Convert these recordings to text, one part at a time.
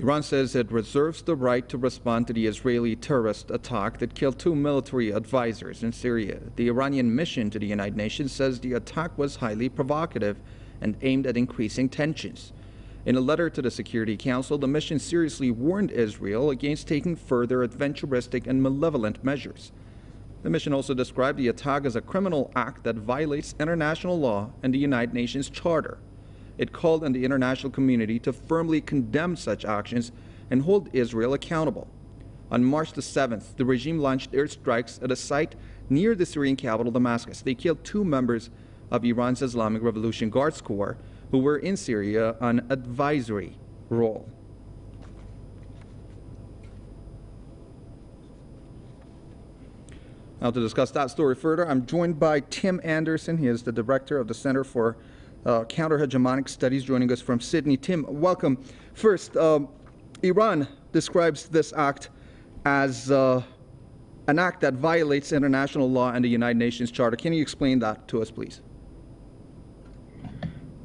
Iran says it reserves the right to respond to the Israeli terrorist attack that killed two military advisors in Syria. The Iranian mission to the United Nations says the attack was highly provocative and aimed at increasing tensions. In a letter to the Security Council, the mission seriously warned Israel against taking further adventuristic and malevolent measures. The mission also described the attack as a criminal act that violates international law and the United Nations Charter. It called on the international community to firmly condemn such actions and hold Israel accountable. On March the 7th, the regime launched airstrikes at a site near the Syrian capital, Damascus. They killed two members of Iran's Islamic Revolution Guards Corps who were in Syria on advisory role. Now, to discuss that story further, I'm joined by Tim Anderson. He is the director of the Center for uh, Counter Hegemonic Studies, joining us from Sydney. Tim, welcome. First, um, Iran describes this act as uh, an act that violates international law and the United Nations Charter. Can you explain that to us, please?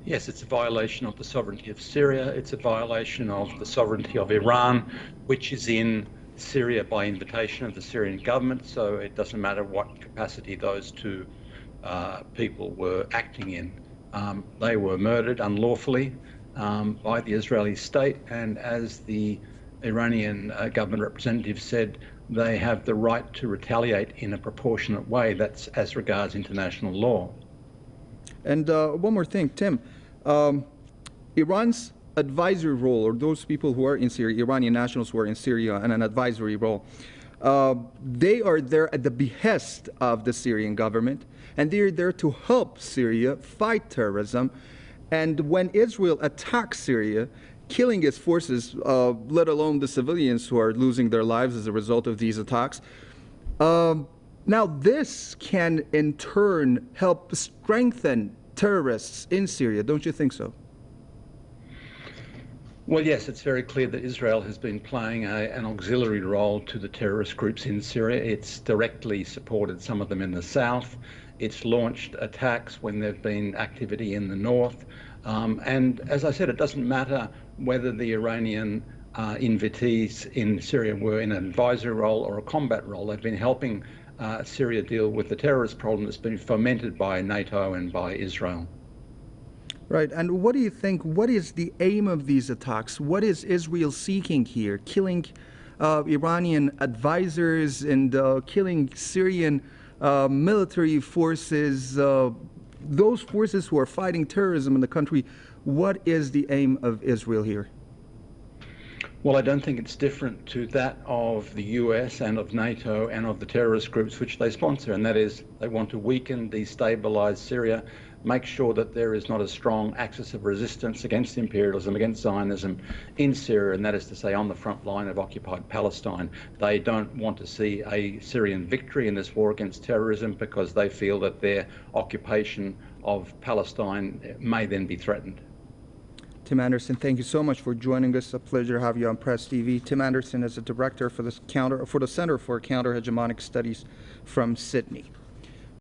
Yes, it's a violation of the sovereignty of Syria. It's a violation of the sovereignty of Iran, which is in Syria by invitation of the Syrian government. So it doesn't matter what capacity those two uh, people were acting in. Um, they were murdered unlawfully um, by the Israeli state, and as the Iranian uh, government representative said, they have the right to retaliate in a proportionate way. That's as regards international law. And uh, one more thing, Tim um, Iran's advisory role, or those people who are in Syria, Iranian nationals who are in Syria, and an advisory role, uh, they are there at the behest of the Syrian government, and they are there to help Syria fight terrorism. And when Israel attacks Syria, killing its forces, uh, let alone the civilians who are losing their lives as a result of these attacks, um, now this can in turn help strengthen terrorists in Syria. Don't you think so? Well, yes, it's very clear that Israel has been playing a, an auxiliary role to the terrorist groups in Syria. It's directly supported some of them in the south. It's launched attacks when there's been activity in the north. Um, and as I said, it doesn't matter whether the Iranian uh, invitees in Syria were in an advisory role or a combat role. They've been helping uh, Syria deal with the terrorist problem that's been fomented by NATO and by Israel. Right. And what do you think? What is the aim of these attacks? What is Israel seeking here? Killing uh, Iranian advisors and uh, killing Syrian uh, military forces, uh, those forces who are fighting terrorism in the country. What is the aim of Israel here? Well, I don't think it's different to that of the US and of NATO and of the terrorist groups which they sponsor, and that is they want to weaken, destabilize Syria, make sure that there is not a strong axis of resistance against imperialism, against Zionism in Syria, and that is to say on the front line of occupied Palestine. They don't want to see a Syrian victory in this war against terrorism because they feel that their occupation of Palestine may then be threatened. Tim Anderson, thank you so much for joining us. A pleasure to have you on Press TV. Tim Anderson is a director for the counter for the Center for Counter Hegemonic Studies from Sydney.